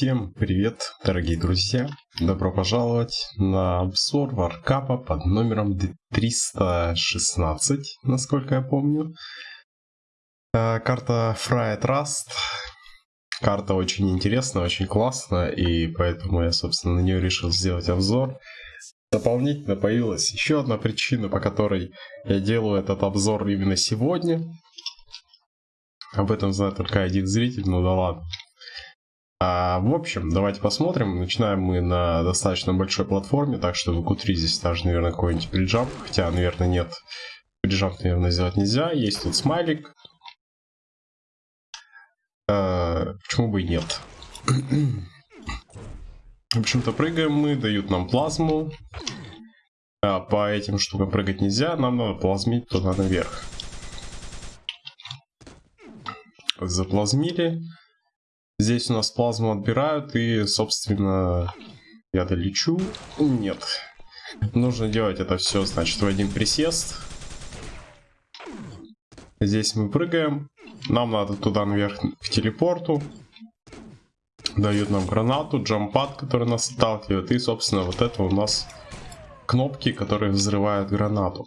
Всем привет, дорогие друзья! Добро пожаловать на обзор варкапа под номером 316, насколько я помню. Э, карта Fried Rust. Карта очень интересная, очень классная, и поэтому я, собственно, на нее решил сделать обзор. Дополнительно появилась еще одна причина, по которой я делаю этот обзор именно сегодня. Об этом знает только один зритель, ну да ладно. А, в общем, давайте посмотрим. Начинаем мы на достаточно большой платформе, так что в Q3 здесь даже, наверное, какой-нибудь приджамп, хотя, наверное, нет. Приджамп, наверное, сделать нельзя. Есть тут смайлик. А, почему бы и нет? В общем-то, прыгаем мы, дают нам плазму. А по этим штукам прыгать нельзя, нам надо плазмить туда наверх. Заплазмили. Здесь у нас плазму отбирают и, собственно, я долечу. Нет. Нужно делать это все, значит, в один присест. Здесь мы прыгаем. Нам надо туда наверх к телепорту. Дают нам гранату, джампад, который нас отталкивает. И, собственно, вот это у нас кнопки, которые взрывают гранату.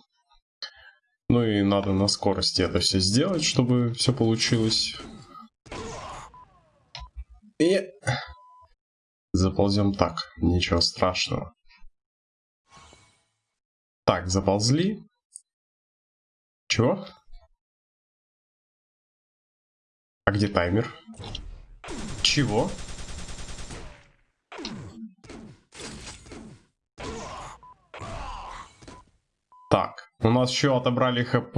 Ну и надо на скорости это все сделать, чтобы все получилось. И заползем так, ничего страшного. Так, заползли. Чего? А где таймер? Чего? Так, у нас еще отобрали хп,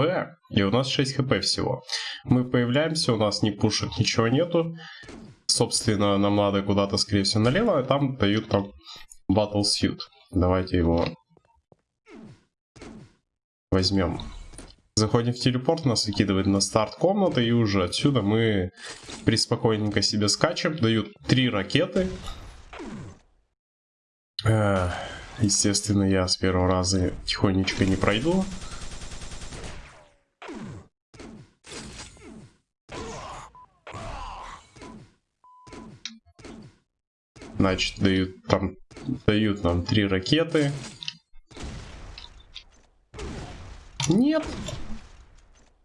и у нас 6 хп всего. Мы появляемся, у нас не пушек, ничего нету собственно, нам надо куда-то, скорее всего, налево, а там дают там Battle Suit. Давайте его возьмем. Заходим в телепорт, нас выкидывает на старт комнаты, и уже отсюда мы приспокойненько себе скачем. Дают три ракеты. Естественно, я с первого раза тихонечко не пройду. Значит, дают, там, дают нам три ракеты. Нет.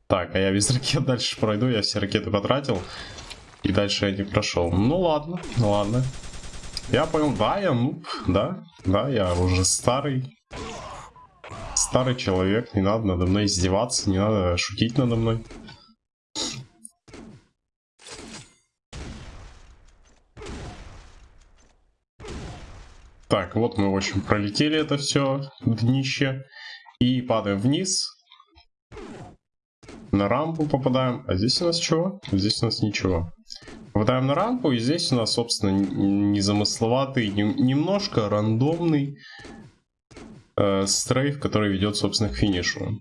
Так, а я без ракет дальше пройду. Я все ракеты потратил. И дальше я не прошел. Ну ладно, ну ладно. Я понял, да, я ну, да, да, я уже старый. Старый человек, не надо надо мной издеваться, не надо шутить надо мной. Так, вот мы, в общем, пролетели это все, днище. И падаем вниз. На рампу попадаем. А здесь у нас чего? Здесь у нас ничего. Попадаем на рампу, и здесь у нас, собственно, незамысловатый, немножко рандомный э, стрейф, который ведет, собственно, к финишу.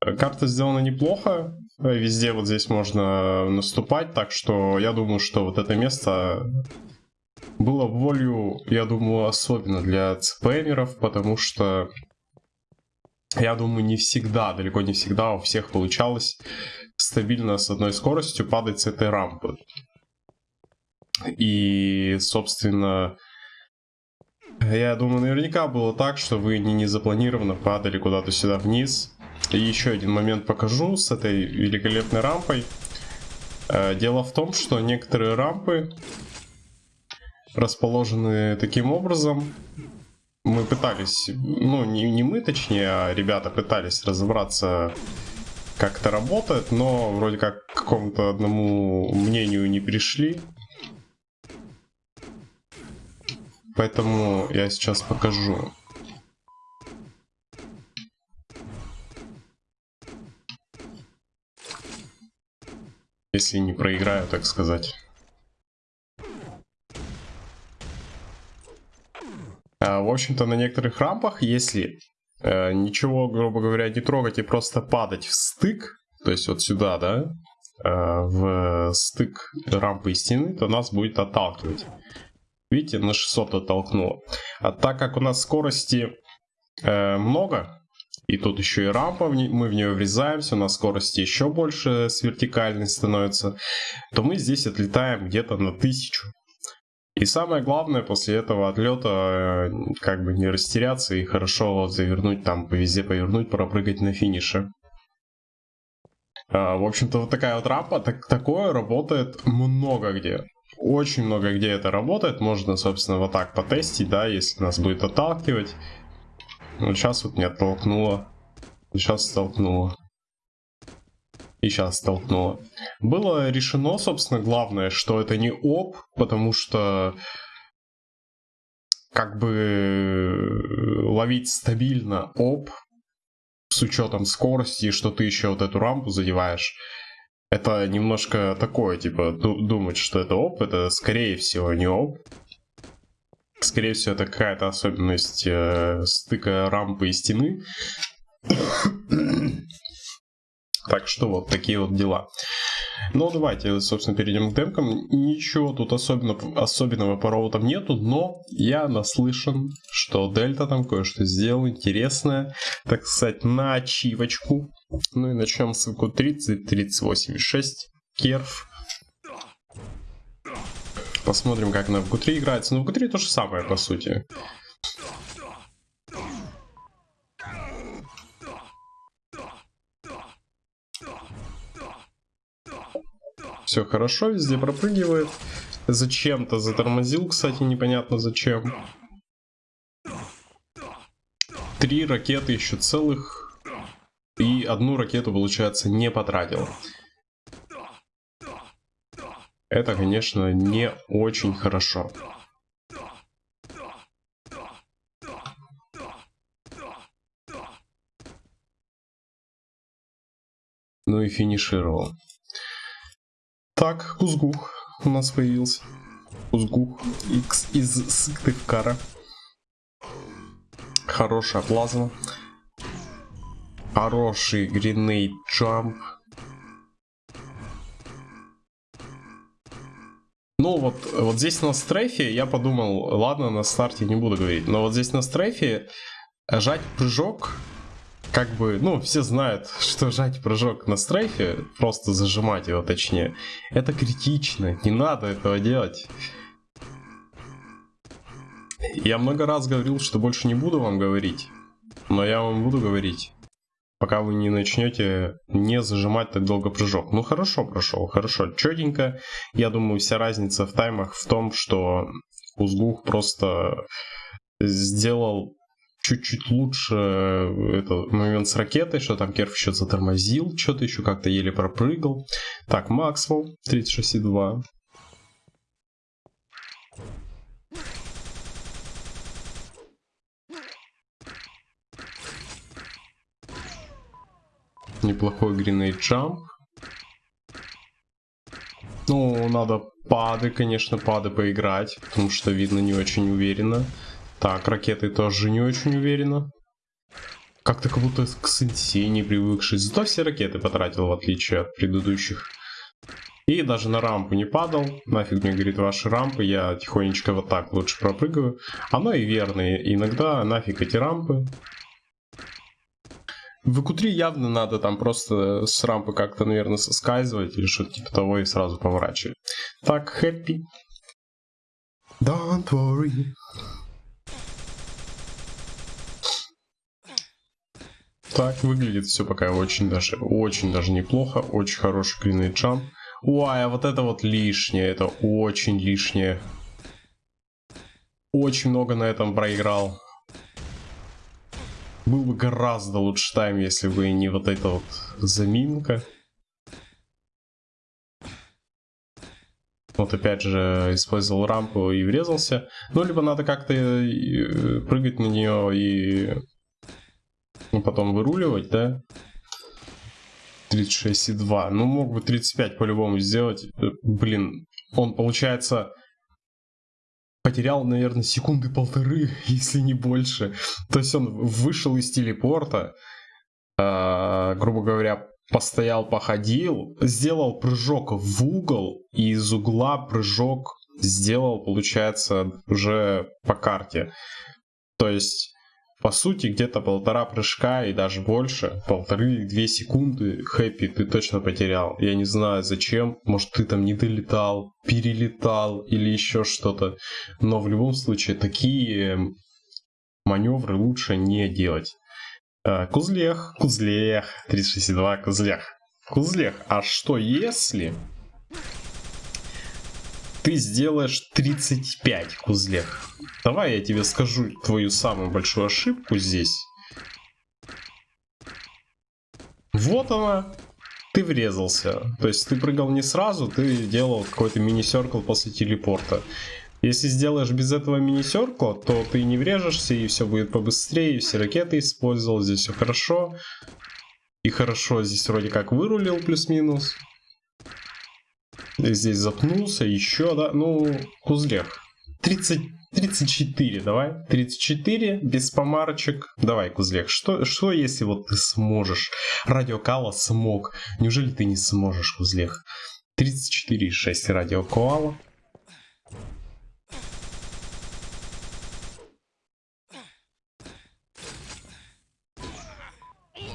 Карта сделана неплохо. Везде вот здесь можно наступать, так что я думаю, что вот это место было волю, я думаю, особенно для цпмеров, потому что я думаю, не всегда, далеко не всегда у всех получалось стабильно с одной скоростью падать с этой рампы. И, собственно, я думаю, наверняка было так, что вы не незапланированно падали куда-то сюда вниз. И еще один момент покажу с этой великолепной рампой. Э, дело в том, что некоторые рампы расположены таким образом. Мы пытались, ну не, не мы точнее, а ребята пытались разобраться, как это работает, но вроде как к какому-то одному мнению не пришли. Поэтому я сейчас покажу. Если не проиграю, так сказать. В общем-то, на некоторых рампах, если э, ничего, грубо говоря, не трогать и просто падать в стык, то есть вот сюда, да, э, в стык рампы и стены, то нас будет отталкивать. Видите, на 600 оттолкнуло. А так как у нас скорости э, много, и тут еще и рампа, мы в нее врезаемся, у нас скорости еще больше с вертикальной становится, то мы здесь отлетаем где-то на 1000. И самое главное, после этого отлета э, как бы не растеряться и хорошо завернуть там, везде повернуть, пропрыгать на финише. А, в общем-то, вот такая вот рампа, так, такое работает много где. Очень много где это работает. Можно, собственно, вот так потестить, да, если нас будет отталкивать. Вот сейчас вот не оттолкнуло. Сейчас столкнуло. И сейчас столкнуло. Было решено, собственно, главное, что это не оп, потому что как бы ловить стабильно оп с учетом скорости, что ты еще вот эту рампу задеваешь, это немножко такое, типа, думать, что это оп, это скорее всего не оп. Скорее всего, это какая-то особенность э, стыка рампы и стены. Так что вот такие вот дела. Ну, давайте, собственно, перейдем к демкам. Ничего тут особенно, особенного по роутам нету, но я наслышан, что Дельта там кое-что сделал интересное, так сказать, на ачивочку. Ну и начнем с ВК 30, 38,6, керф. Посмотрим, как на ВК3 играется. Ну, ВК3 то же самое, по сути. Все хорошо, везде пропрыгивает. Зачем-то затормозил, кстати, непонятно зачем. Три ракеты еще целых. И одну ракету, получается, не потратил. Это, конечно, не очень хорошо. Ну и финишировал. Так, Узгух у нас появился. Узгух X из Сыктывкара. Хорошая плазма. Хороший гринейд джамп. Ну вот, вот здесь на стрейфе я подумал, ладно, на старте не буду говорить, но вот здесь на стрейфе жать прыжок как бы, ну, все знают, что жать прыжок на стрейфе, просто зажимать его точнее, это критично, не надо этого делать. Я много раз говорил, что больше не буду вам говорить, но я вам буду говорить, пока вы не начнете не зажимать так долго прыжок. Ну хорошо прошел, хорошо, четенько. Я думаю, вся разница в таймах в том, что Узгух просто сделал чуть-чуть лучше э, этот момент с ракетой, что там Керф еще затормозил, что-то еще как-то еле пропрыгал. Так, Максвелл 36,2. Неплохой гринейд джамп. Ну, надо пады, конечно, пады поиграть, потому что видно не очень уверенно. Так, ракеты тоже не очень уверенно. Как-то как будто к сенсей не привыкший. Зато все ракеты потратил, в отличие от предыдущих. И даже на рампу не падал. Нафиг мне, говорит, ваши рампы. Я тихонечко вот так лучше пропрыгаю. Оно и верно. Иногда нафиг эти рампы. В q явно надо там просто с рампы как-то, наверное, соскальзывать или что-то типа того и сразу поворачивать. Так, happy. Don't worry. Так, выглядит все пока очень даже, очень даже неплохо. Очень хороший клинный джамп. Ой, а вот это вот лишнее, это очень лишнее. Очень много на этом проиграл. Был бы гораздо лучше тайм, если бы не вот эта вот заминка. Вот опять же использовал рампу и врезался. Ну, либо надо как-то э, прыгать на нее и ну, потом выруливать, да? 36,2. Ну, мог бы 35 по-любому сделать. Э, блин, он, получается, потерял, наверное, секунды полторы, если не больше. То есть он вышел из телепорта, э, грубо говоря, постоял, походил, сделал прыжок в угол, и из угла прыжок сделал, получается, уже по карте. То есть по сути, где-то полтора прыжка и даже больше, полторы-две секунды хэппи ты точно потерял. Я не знаю зачем, может ты там не долетал, перелетал или еще что-то. Но в любом случае такие маневры лучше не делать. А, кузлех, кузлех, 362, кузлех. Кузлех, а что если ты сделаешь 35 кузлех. Давай я тебе скажу твою самую большую ошибку здесь. Вот она. Ты врезался. То есть ты прыгал не сразу, ты делал какой-то мини-серкл после телепорта. Если сделаешь без этого мини-серкла, то ты не врежешься, и все будет побыстрее, и все ракеты использовал, здесь все хорошо. И хорошо здесь вроде как вырулил плюс-минус. Здесь запнулся, еще, да, ну, кузлех. 30, 34, давай. 34, без помарочек. Давай, Кузлех, что, что если вот ты сможешь? Радиокала смог. Неужели ты не сможешь, Кузлех? 34,6 радиокала.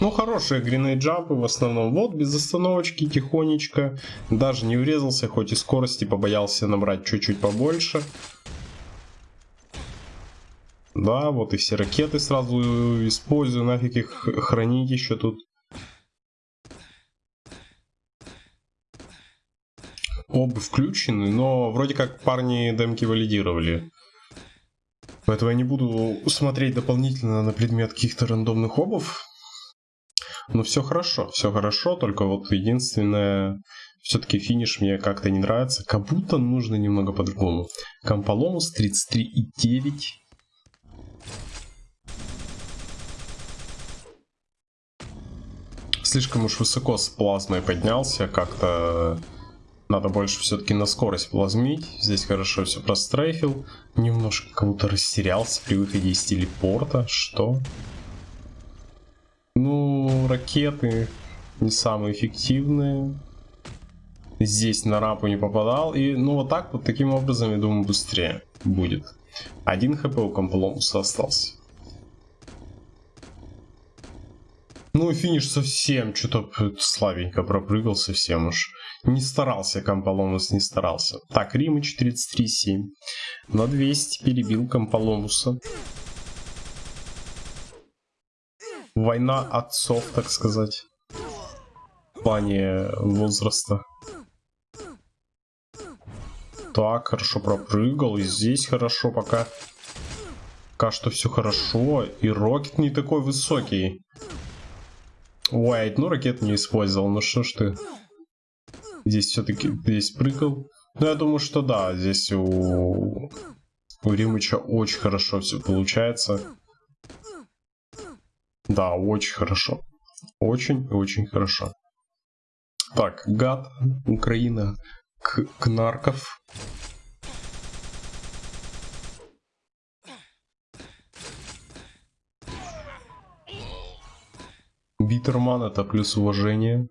Ну, хорошие гринейджампы в основном. Вот, без остановочки, тихонечко. Даже не врезался, хоть и скорости побоялся набрать чуть-чуть побольше. Да, вот и все ракеты сразу использую, нафиг их хранить еще тут. Оба включены, но вроде как парни демки валидировали. Поэтому я не буду смотреть дополнительно на предмет каких-то рандомных обов. Ну, все хорошо, все хорошо, только вот единственное, все-таки финиш мне как-то не нравится. Как будто нужно немного по-другому. Комполомус 33,9. Слишком уж высоко с плазмой поднялся, как-то надо больше все-таки на скорость плазмить. Здесь хорошо все прострейфил. Немножко как будто растерялся при выходе из телепорта. Что? Ракеты не самые эффективные. Здесь на рампу не попадал. И ну вот так вот таким образом, я думаю, быстрее будет. Один хп у Компломуса остался. Ну, финиш совсем что-то слабенько пропрыгал совсем уж. Не старался Комполомус, не старался. Так, Римыч 33.7. На 200 перебил Комполомуса. Война отцов, так сказать. В плане возраста. Так, хорошо пропрыгал. И здесь хорошо пока. Пока что все хорошо. И рокет не такой высокий. Уайт, ну ракет не использовал. Ну что ж ты. Здесь все-таки здесь прыгал. Ну я думаю, что да. Здесь у, у Римыча очень хорошо все получается. Да, очень хорошо. Очень-очень хорошо. Так, гад, Украина, к Кнарков. Битерман это плюс уважение.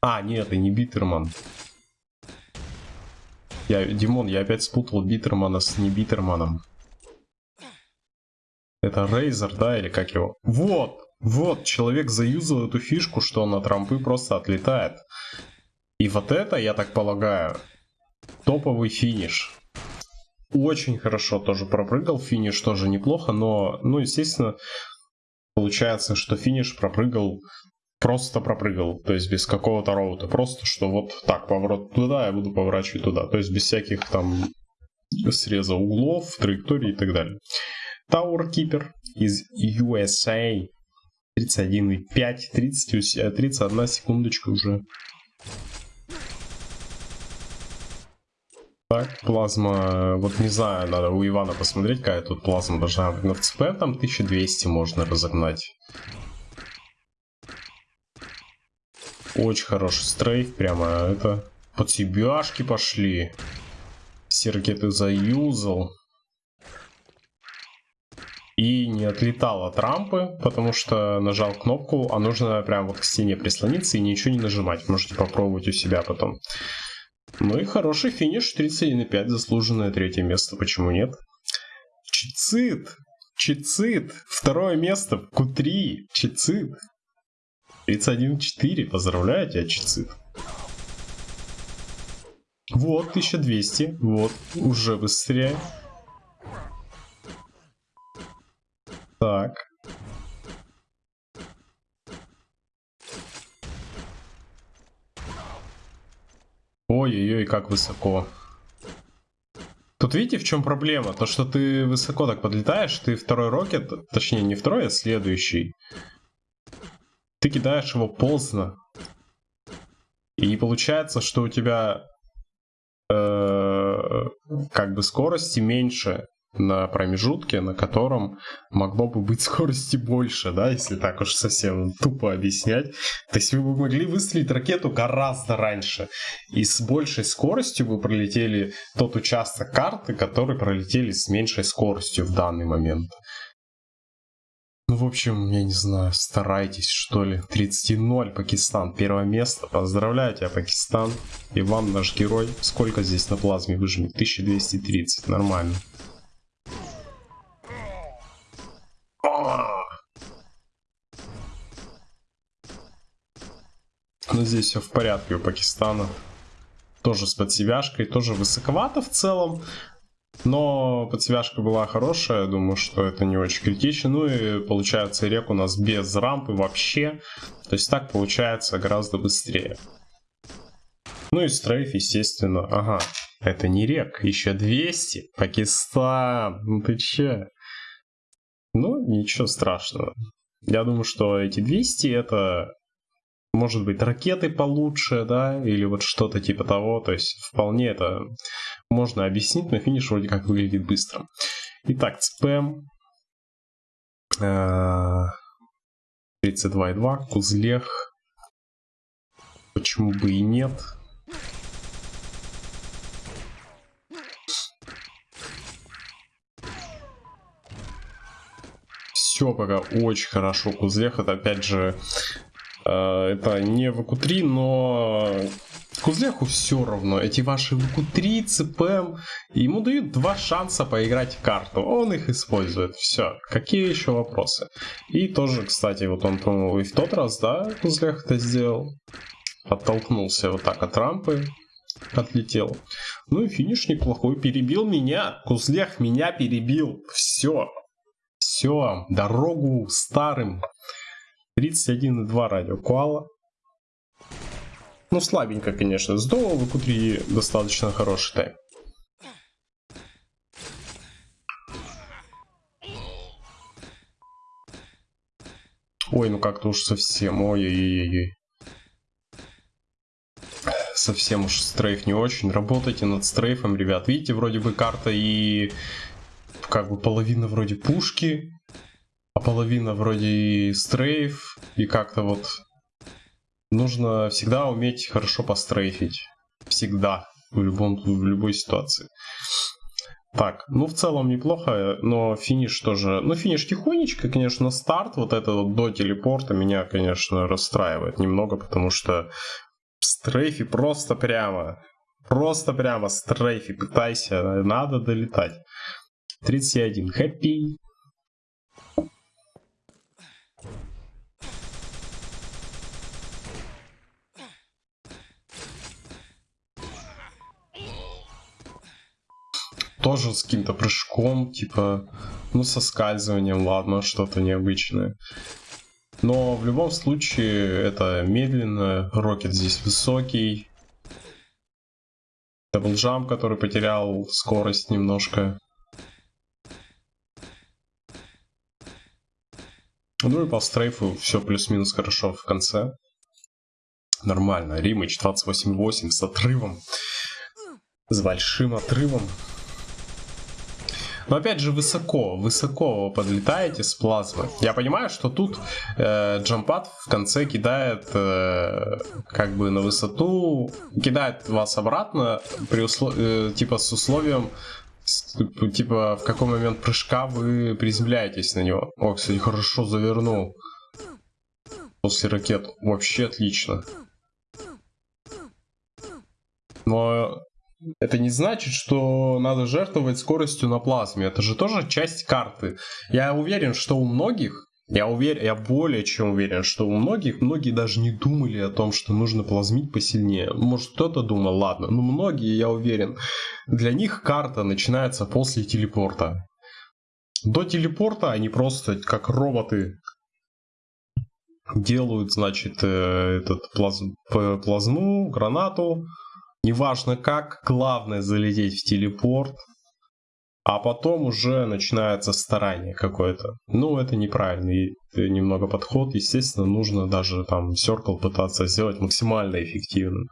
А, нет, это не Битерман. Я, Димон, я опять спутал Битермана с не Битерманом. Это Рейзер, да, или как его? Вот, вот, человек заюзал эту фишку, что он от рампы просто отлетает. И вот это, я так полагаю, топовый финиш. Очень хорошо тоже пропрыгал, финиш тоже неплохо, но, ну, естественно, получается, что финиш пропрыгал, просто пропрыгал, то есть без какого-то роута, просто что вот так, поворот туда, я буду поворачивать туда, то есть без всяких там среза углов, траекторий и так далее. Tower Keeper из USA. 31,5, 30, 31 секундочка уже. Так, плазма, вот не знаю, надо у Ивана посмотреть, какая тут плазма должна быть. На ЦП там 1200 можно разогнать. Очень хороший стрейф, прямо это... Под себяшки пошли. Все ракеты заюзал и не отлетал от рампы, потому что нажал кнопку, а нужно прям вот к стене прислониться и ничего не нажимать. Можете попробовать у себя потом. Ну и хороший финиш, 31,5, заслуженное третье место, почему нет? Чицит! Чицит. Второе место в Q3. Чицит. 31-4. Поздравляю тебя, Чицит. Вот, 1200. Вот, уже быстрее. Так. Ой-ой-ой, как высоко. Тут видите, в чем проблема? То, что ты высоко так подлетаешь, ты второй рокет, точнее не второй, а следующий. Ты кидаешь его поздно. И получается, что у тебя э, как бы скорости меньше на промежутке, на котором могло бы быть скорости больше, да, если так уж совсем тупо объяснять. То есть вы бы могли выстрелить ракету гораздо раньше, и с большей скоростью вы пролетели тот участок карты, который пролетели с меньшей скоростью в данный момент. Ну, в общем, я не знаю, старайтесь, что ли. 30-0, Пакистан, первое место. Поздравляю тебя, Пакистан. И вам, наш герой. Сколько здесь на плазме выжмет? 1230, нормально. Но здесь все в порядке у Пакистана. Тоже с подсевяшкой, тоже высоковато в целом. Но подсвяжка была хорошая, думаю, что это не очень критично. Ну и получается рек у нас без рампы вообще. То есть так получается гораздо быстрее. Ну и стрейф, естественно. Ага, это не рек, еще 200. Пакистан, ну ты че? Ну, ничего страшного. Я думаю, что эти 200 это может быть, ракеты получше, да, или вот что-то типа того. То есть вполне это можно объяснить, но финиш вроде как выглядит быстро. Итак, спэм. 32,2, Кузлех. Почему бы и нет? Все пока очень хорошо. Кузлех это опять же Э, это не ВК-3, но Кузлеху все равно. Эти ваши ВК-3, ЦПМ, ему дают два шанса поиграть в карту. Он их использует. Все. Какие еще вопросы? И тоже, кстати, вот он, по-моему, и в тот раз, да, Кузлех это сделал. Оттолкнулся вот так от рампы. Отлетел. Ну и финиш неплохой. Перебил меня. Кузлех меня перебил. Все. Все. Дорогу старым 31,2 радио Куала. Ну, слабенько, конечно. Здорово, в Q3 достаточно хороший тайм. Ой, ну как-то уж совсем. Ой-ой-ой-ой. Совсем уж стрейф не очень. Работайте над стрейфом, ребят. Видите, вроде бы карта и как бы половина вроде пушки а половина вроде и стрейф, и как-то вот нужно всегда уметь хорошо пострейфить. Всегда, в, любом, в любой ситуации. Так, ну в целом неплохо, но финиш тоже... Ну финиш тихонечко, конечно, старт вот это вот до телепорта меня, конечно, расстраивает немного, потому что в стрейфе просто прямо, просто прямо стрейфе пытайся, надо долетать. 31, happy. Тоже с каким-то прыжком, типа, ну, со скальзыванием, ладно, что-то необычное. Но в любом случае это медленно, рокет здесь высокий. Даблджамп, который потерял скорость немножко. Ну и по стрейфу все плюс-минус хорошо в конце. Нормально. Римыч 28.8 с отрывом. С большим отрывом. Но опять же высоко, высоко подлетаете с плазмы. Я понимаю, что тут э, джампад в конце кидает э, как бы на высоту, кидает вас обратно при услов... э, типа с условием типа в какой момент прыжка вы приземляетесь на него. О, кстати, хорошо завернул. После ракет. Вообще отлично. Но это не значит, что надо жертвовать скоростью на плазме. Это же тоже часть карты. Я уверен, что у многих, я уверен, я более чем уверен, что у многих, многие даже не думали о том, что нужно плазмить посильнее. Может, кто-то думал, ладно, но многие, я уверен, для них карта начинается после телепорта. До телепорта они просто как роботы делают, значит, э, этот плаз... плазму, гранату, неважно как, главное залететь в телепорт, а потом уже начинается старание какое-то. Ну, это неправильный немного подход. Естественно, нужно даже там Circle пытаться сделать максимально эффективным.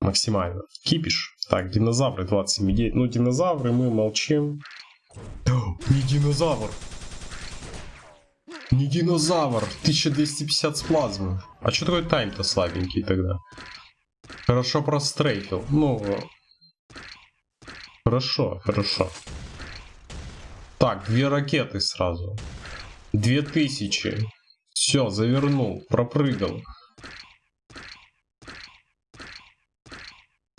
Максимально. Кипиш. Так, динозавры 27 идей. Ну, динозавры мы молчим. Не динозавр. Не динозавр. 1250 с плазмы. А что такой тайм-то слабенький тогда? Хорошо прострейфил. Ну, хорошо, хорошо. Так, две ракеты сразу. Две тысячи. Все, завернул, пропрыгал.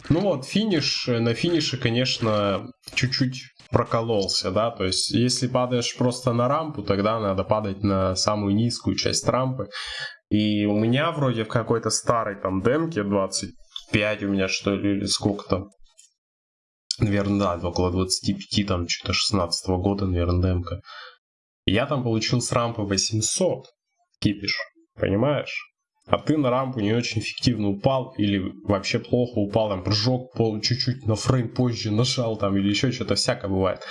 Ну вот, финиш, на финише, конечно, чуть-чуть прокололся, да, то есть если падаешь просто на рампу, тогда надо падать на самую низкую часть рампы. И у меня вроде в какой-то старой там демке 25 у меня что ли, или сколько там, наверное, да, около 25, там что-то 16 -го года, наверное, демка. Я там получил с рампы 800 кипиш, понимаешь? а ты на рампу не очень эффективно упал или вообще плохо упал, там прыжок пол чуть-чуть на фрейм позже нажал там или еще что-то, всякое бывает.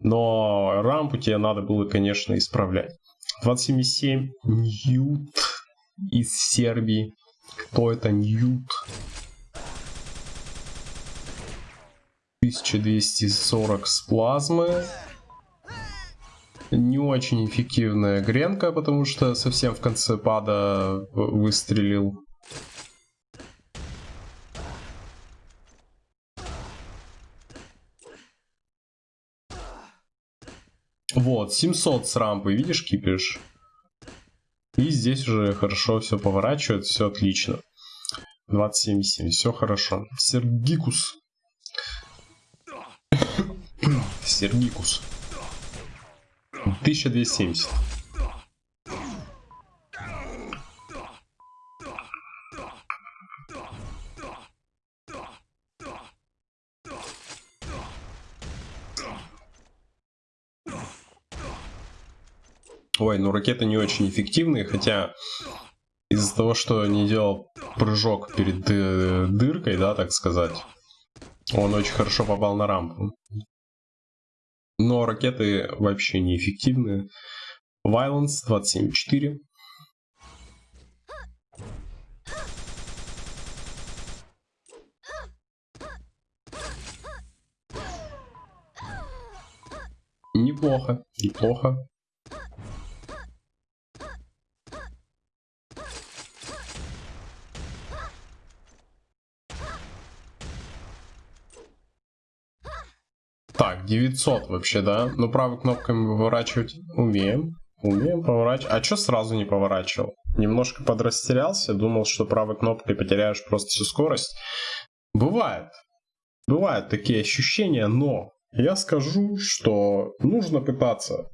Но рампу тебе надо было, конечно, исправлять. 27,7 Ньют из Сербии. Кто это Ньют? 1240 с плазмы не очень эффективная гренка, потому что совсем в конце пада выстрелил. Вот, 700 с рампы, видишь, кипиш? И здесь уже хорошо все поворачивает, все отлично. 27,7, все хорошо. Сергикус. Сергикус. 1270. Ой, ну ракеты не очень эффективные, хотя из-за того, что не делал прыжок перед дыркой, да, так сказать, он очень хорошо попал на рампу. Но ракеты вообще неэффективны. Violence 27.4. Неплохо, неплохо. Так, 900 вообще, да? Ну, правой кнопкой мы поворачивать умеем. Умеем поворачивать. А что сразу не поворачивал? Немножко подрастерялся, думал, что правой кнопкой потеряешь просто всю скорость. Бывает. Бывают такие ощущения, но я скажу, что нужно пытаться.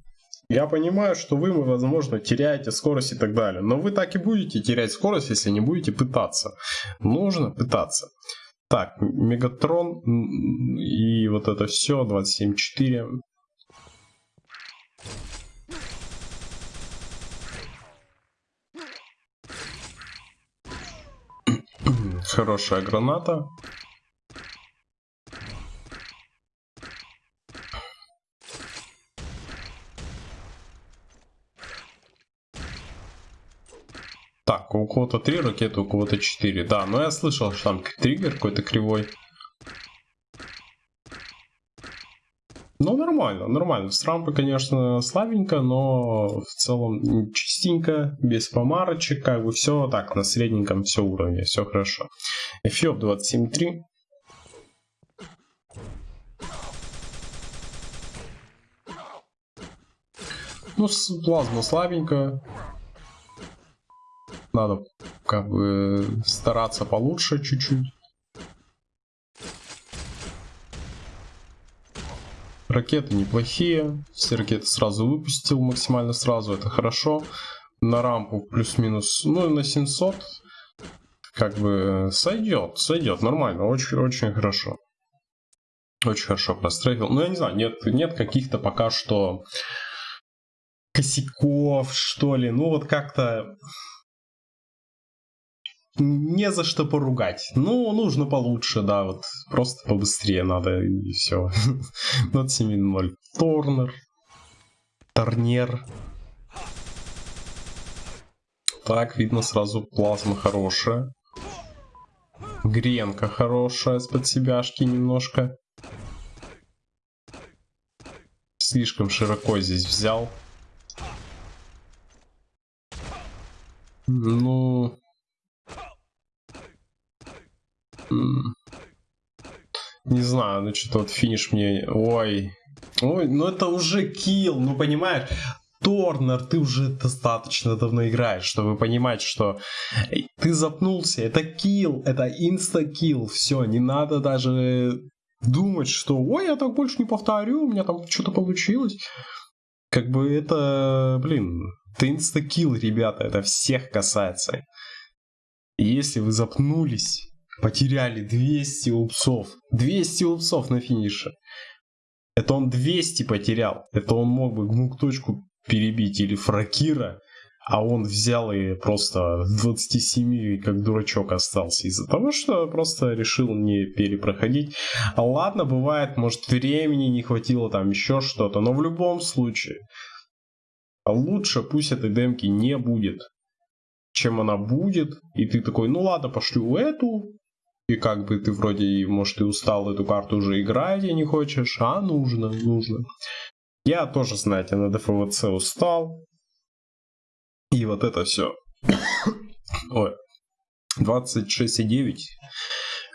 Я понимаю, что вы, возможно, теряете скорость и так далее, но вы так и будете терять скорость, если не будете пытаться. Нужно пытаться. Так, Мегатрон и вот это все, 27.4. Хорошая граната. У кого-то три ракеты, у кого-то четыре. Да, но я слышал, что там триггер какой-то кривой. Ну, нормально, нормально. С рампы, конечно, слабенько, но в целом чистенько, без помарочек, как бы все так, на средненьком все уровне, все хорошо. Эфиоп 27.3. Ну, плазма слабенькая. Надо как бы стараться получше чуть-чуть. Ракеты неплохие. Все ракеты сразу выпустил максимально сразу. Это хорошо. На рампу плюс-минус, ну на 700. Как бы сойдет, сойдет. Нормально, очень, очень хорошо. Очень хорошо прострейфил. Ну, я не знаю, нет, нет каких-то пока что косяков, что ли. Ну, вот как-то не за что поругать. Ну, нужно получше, да, вот просто побыстрее надо, и все. 27.0. Торнер. Торнер. Так, видно сразу плазма хорошая. Гренка хорошая с под себяшки немножко. Слишком широко здесь взял. Ну... Не знаю, ну что-то вот финиш мне... Ой. Ой, ну это уже kill, ну понимаешь? Торнер, ты уже достаточно давно играешь, чтобы понимать, что ты запнулся, это kill, это insta-kill, все, не надо даже думать, что ой, я так больше не повторю, у меня там что-то получилось. Как бы это, блин, это insta-kill, ребята, это всех касается. если вы запнулись, потеряли 200 упсов, 200 упсов на финише, это он 200 потерял, это он мог бы гмук точку перебить или фракира, а он взял и просто в 27 как дурачок остался из-за того, что просто решил не перепроходить. А ладно, бывает, может времени не хватило, там еще что-то, но в любом случае лучше пусть этой демки не будет, чем она будет, и ты такой, ну ладно, пошлю эту, и как бы ты вроде, может, и устал эту карту уже играть и не хочешь, а нужно, нужно. Я тоже, знаете, на ДФВЦ устал, и вот это все. Ой. 26,9.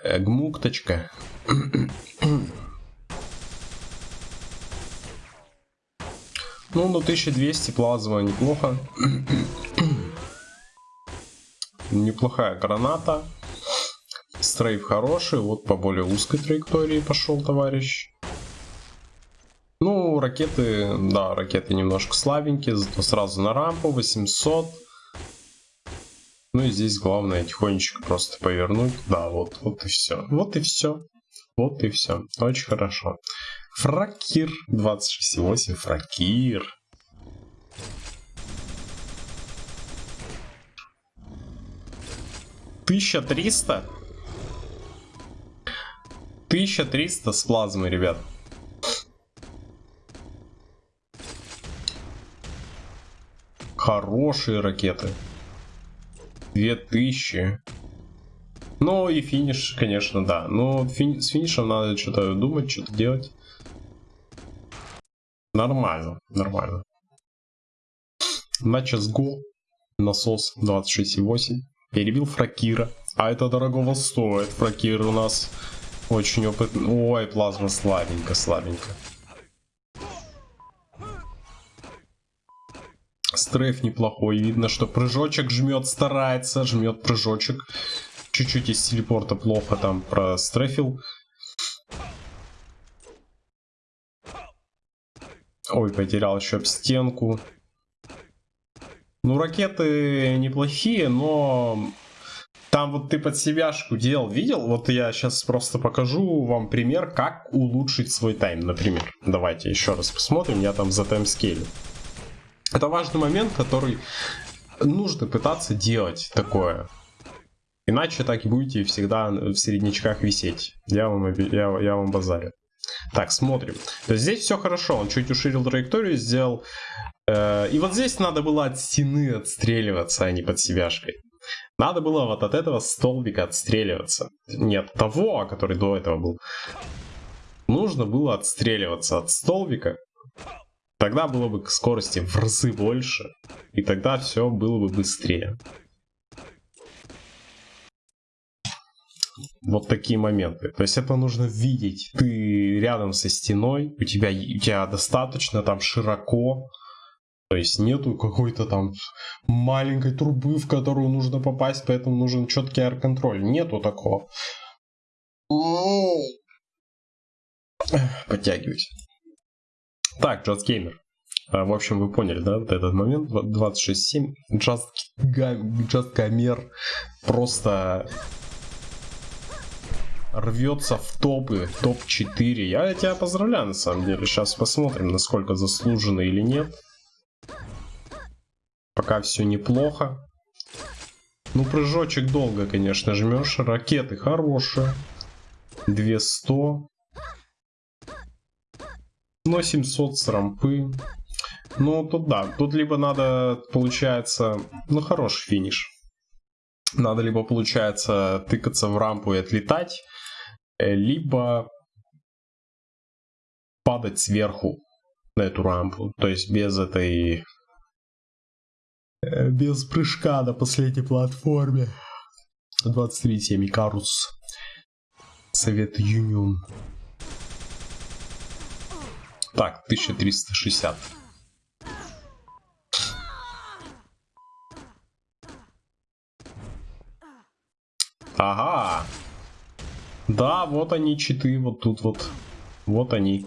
Э, гмукточка. Ну, на 1200 плазма неплохо. Неплохая граната. Стрейф хороший. Вот по более узкой траектории пошел товарищ. Ну, ракеты, да, ракеты немножко слабенькие, зато сразу на рампу 800. Ну и здесь главное тихонечко просто повернуть. Да, вот, вот и все. Вот и все. Вот и все. Очень хорошо. Фракир 26.8. Фракир. Тысяча триста? Тысяча триста с плазмой, ребят. Хорошие ракеты. 2000. Ну и финиш, конечно, да. Но фини с финишем надо что-то думать, что-то делать. Нормально, нормально. На go. Насос 26,8. Перебил Фракира. А это дорогого стоит. Фракир у нас очень опытный. Ой, плазма слабенько, слабенько. Стрейф неплохой. Видно, что прыжочек жмет, старается, жмет прыжочек. Чуть-чуть из телепорта плохо там прострефил. Ой, потерял еще об стенку. Ну, ракеты неплохие, но там вот ты под себяшку делал, видел? Вот я сейчас просто покажу вам пример, как улучшить свой тайм, например. Давайте еще раз посмотрим, я там за таймскейлю. Это важный момент, который нужно пытаться делать такое. Иначе так и будете всегда в середнячках висеть. Я вам, я, я вам базарю. Так, смотрим. То есть здесь все хорошо. Он чуть уширил траекторию, сделал... Э, и вот здесь надо было от стены отстреливаться, а не под себяшкой. Надо было вот от этого столбика отстреливаться. Нет, того, который до этого был. Нужно было отстреливаться от столбика Тогда было бы скорости в разы больше, и тогда все было бы быстрее. Вот такие моменты. То есть это нужно видеть. Ты рядом со стеной, у тебя, у тебя достаточно там широко, то есть нету какой-то там маленькой трубы, в которую нужно попасть, поэтому нужен четкий аэр-контроль. Нету такого. Подтягивайся. Так, Just Gamer. А, в общем, вы поняли, да, вот этот момент, 26.7, Just, Just Gamer просто рвется в топы, топ-4. Я тебя поздравляю, на самом деле. Сейчас посмотрим, насколько заслуженно или нет. Пока все неплохо. Ну, прыжочек долго, конечно, жмешь. Ракеты хорошие. 200. Но 700 с рампы. Ну, тут да. Тут либо надо, получается... Ну, хороший финиш. Надо либо, получается, тыкаться в рампу и отлетать, э, либо падать сверху на эту рампу. То есть без этой... Э, без прыжка на последней платформе. 23.7 Икарус. Совет Юнион. Так, 1360. Ага. Да, вот они, читы, вот тут вот. Вот они.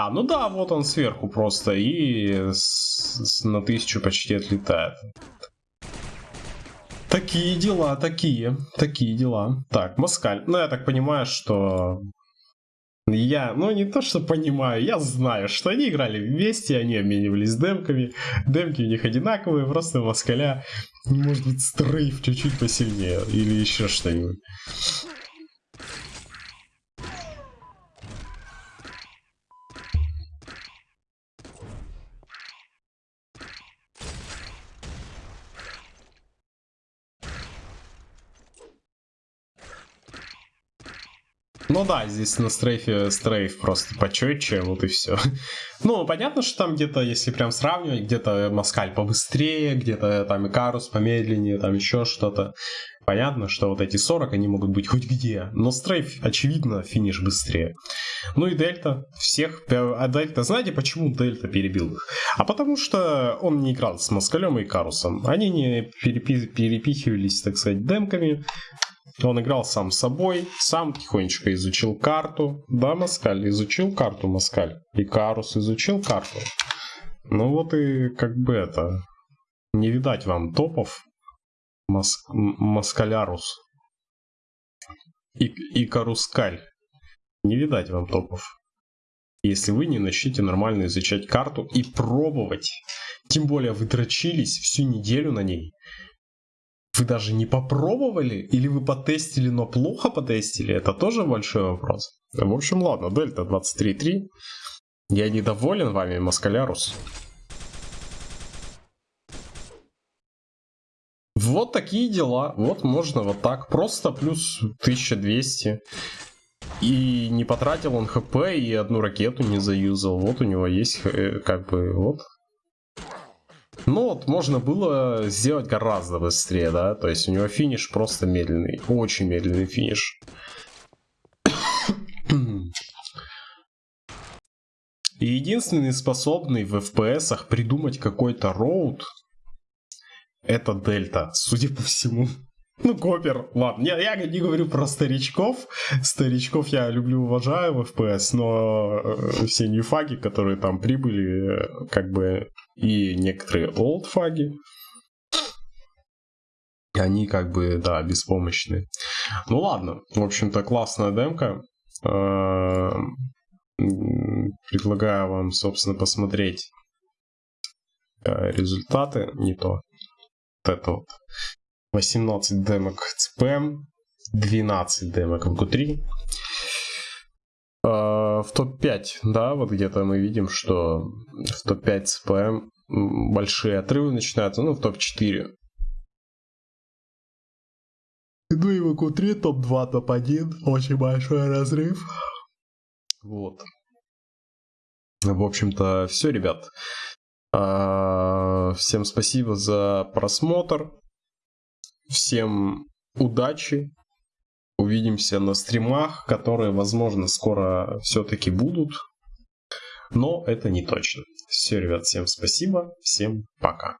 А, ну да, вот он сверху просто и с, с, на тысячу почти отлетает. Такие дела, такие, такие дела. Так, Москаль. Ну, я так понимаю, что я, ну не то что понимаю, я знаю, что они играли вместе, они обменивались демками, демки у них одинаковые, просто Москаля может быть стрейф чуть-чуть посильнее или еще что-нибудь. Ну да, здесь на стрейфе стрейф просто почетче, вот и все. Ну, понятно, что там где-то, если прям сравнивать, где-то Маскаль побыстрее, где-то там Икарус помедленнее, там еще что-то. Понятно, что вот эти 40, они могут быть хоть где. Но стрейф, очевидно, финиш быстрее. Ну и Дельта. Всех... А Дельта... Знаете, почему Дельта перебил их? А потому что он не играл с Москалем и Карусом. Они не перепи... перепихивались, так сказать, демками. Он играл сам собой, сам тихонечко изучил карту. Да, Маскаль, изучил карту Маскаль. И Карус изучил карту. Ну вот и как бы это... Не видать вам топов. Мас... Маскалярус. И, и Карускаль. Не видать вам топов. Если вы не начнете нормально изучать карту и пробовать. Тем более вы дрочились всю неделю на ней. Вы даже не попробовали? Или вы потестили, но плохо потестили? Это тоже большой вопрос. В общем, ладно, Дельта 23.3. Я недоволен вами, Маскалярус. Вот такие дела. Вот можно вот так. Просто плюс 1200. И не потратил он хп, и одну ракету не заюзал. Вот у него есть э, как бы вот ну вот можно было сделать гораздо быстрее, да, то есть у него финиш просто медленный, очень медленный финиш. И единственный способный в FPS придумать какой-то роут это Дельта, судя по всему. Ну, Копер, ладно, я, я не говорю про старичков. Старичков я люблю, уважаю в FPS, но э, все ньюфаги, которые там прибыли, э, как бы, и некоторые олдфаги, они как бы, да, беспомощны. Ну ладно, в общем-то, классная демка. Э, предлагаю вам, собственно, посмотреть результаты, не то. Вот это вот. 18 демок ЦПМ, 12 демок в ГУ3. В топ-5, да, вот где-то мы видим, что в топ-5 ЦПМ большие отрывы начинаются, ну, в топ-4. Ну и в ГУ3 топ-2, топ-1, очень большой разрыв. Вот. В общем-то, все, ребят. А, всем спасибо за просмотр. Всем удачи. Увидимся на стримах, которые, возможно, скоро все-таки будут. Но это не точно. Все, ребят, всем спасибо. Всем пока.